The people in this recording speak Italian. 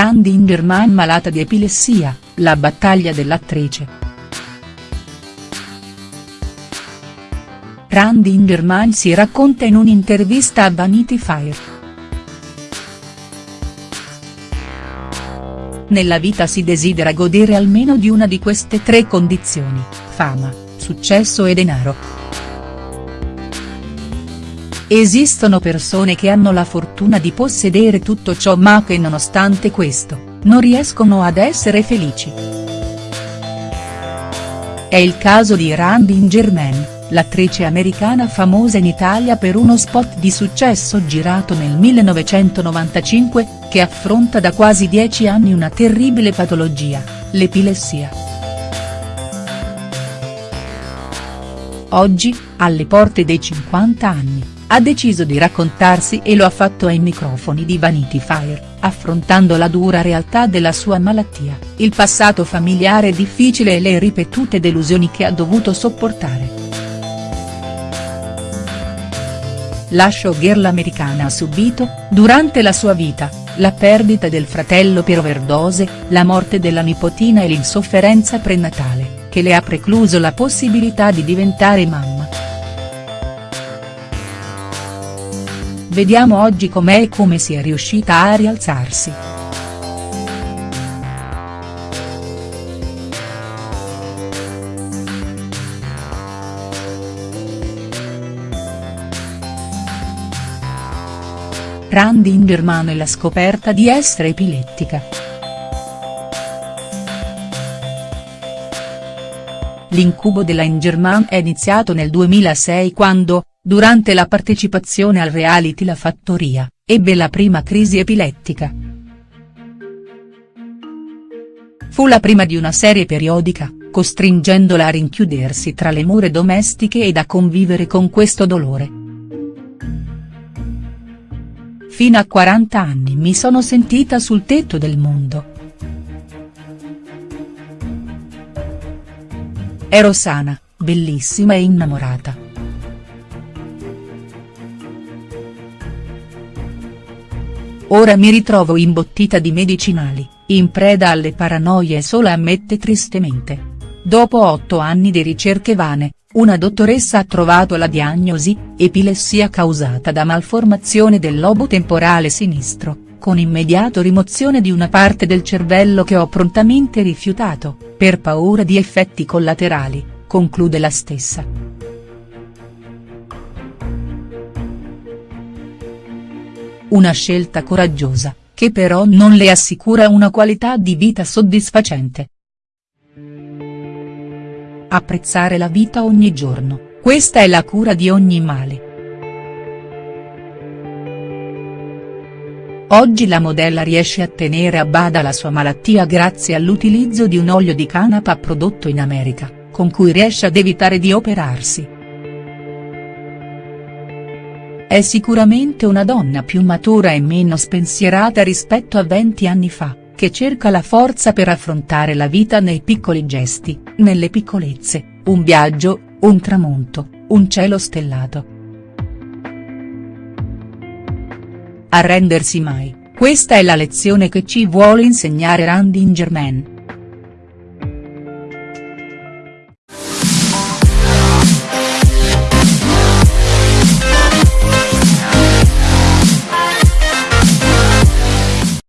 Randy Ingerman malata di epilessia, la battaglia dell'attrice. Randy Ingerman si racconta in un'intervista a Vanity Fair. Nella vita si desidera godere almeno di una di queste tre condizioni, fama, successo e denaro. Esistono persone che hanno la fortuna di possedere tutto ciò ma che nonostante questo, non riescono ad essere felici. È il caso di Randy Ingerman, l'attrice americana famosa in Italia per uno spot di successo girato nel 1995, che affronta da quasi dieci anni una terribile patologia, l'epilessia. Oggi, alle porte dei 50 anni ha deciso di raccontarsi e lo ha fatto ai microfoni di Vanity Fair, affrontando la dura realtà della sua malattia, il passato familiare difficile e le ripetute delusioni che ha dovuto sopportare. La showgirl americana ha subito, durante la sua vita, la perdita del fratello per overdose, la morte della nipotina e l'insofferenza prenatale, che le ha precluso la possibilità di diventare mamma. Vediamo oggi com'è e come si è riuscita a rialzarsi. Randy Ingerman e la scoperta di essere epilettica. L'incubo della Ingerman è iniziato nel 2006 quando, durante la partecipazione al reality La Fattoria, ebbe la prima crisi epilettica. Fu la prima di una serie periodica, costringendola a rinchiudersi tra le mura domestiche ed a convivere con questo dolore. Fino a 40 anni mi sono sentita sul tetto del mondo. Ero sana, bellissima e innamorata. Ora mi ritrovo imbottita di medicinali, in preda alle paranoie sola ammette tristemente. Dopo otto anni di ricerche vane, una dottoressa ha trovato la diagnosi, epilessia causata da malformazione del lobo temporale sinistro, con immediato rimozione di una parte del cervello che ho prontamente rifiutato, per paura di effetti collaterali, conclude la stessa. Una scelta coraggiosa, che però non le assicura una qualità di vita soddisfacente. Apprezzare la vita ogni giorno, questa è la cura di ogni male. Oggi la modella riesce a tenere a bada la sua malattia grazie all'utilizzo di un olio di canapa prodotto in America, con cui riesce ad evitare di operarsi. È sicuramente una donna più matura e meno spensierata rispetto a 20 anni fa, che cerca la forza per affrontare la vita nei piccoli gesti, nelle piccolezze, un viaggio, un tramonto, un cielo stellato. Arrendersi mai, questa è la lezione che ci vuole insegnare Randy Ingerman.